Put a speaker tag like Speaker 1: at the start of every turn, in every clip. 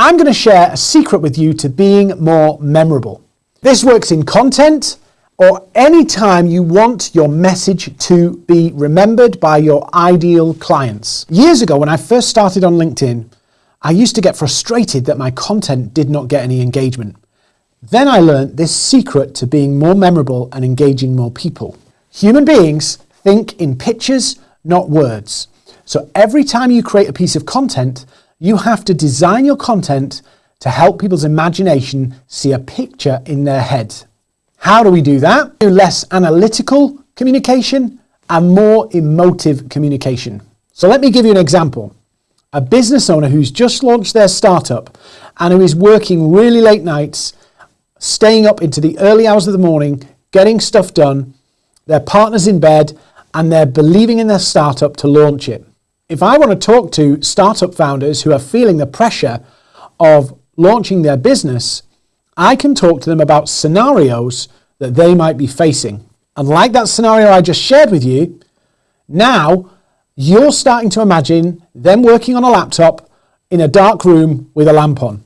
Speaker 1: I'm going to share a secret with you to being more memorable. This works in content or any time you want your message to be remembered by your ideal clients. Years ago, when I first started on LinkedIn, I used to get frustrated that my content did not get any engagement. Then I learned this secret to being more memorable and engaging more people. Human beings think in pictures, not words. So every time you create a piece of content, you have to design your content to help people's imagination see a picture in their head. How do we do that? Do less analytical communication and more emotive communication. So let me give you an example. A business owner who's just launched their startup and who is working really late nights, staying up into the early hours of the morning, getting stuff done, their partner's in bed, and they're believing in their startup to launch it. If I want to talk to startup founders who are feeling the pressure of launching their business, I can talk to them about scenarios that they might be facing. And like that scenario I just shared with you, now you're starting to imagine them working on a laptop in a dark room with a lamp on.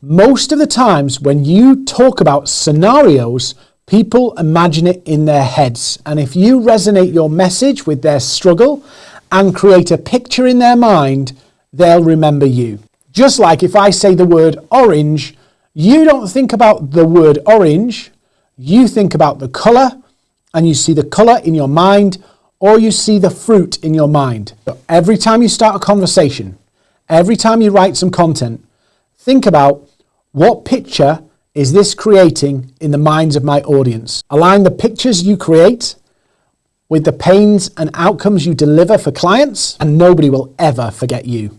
Speaker 1: Most of the times when you talk about scenarios, people imagine it in their heads. And if you resonate your message with their struggle and create a picture in their mind, they'll remember you. Just like if I say the word orange, you don't think about the word orange, you think about the colour and you see the colour in your mind or you see the fruit in your mind. So every time you start a conversation, every time you write some content, think about what picture is this creating in the minds of my audience. Align the pictures you create with the pains and outcomes you deliver for clients, and nobody will ever forget you.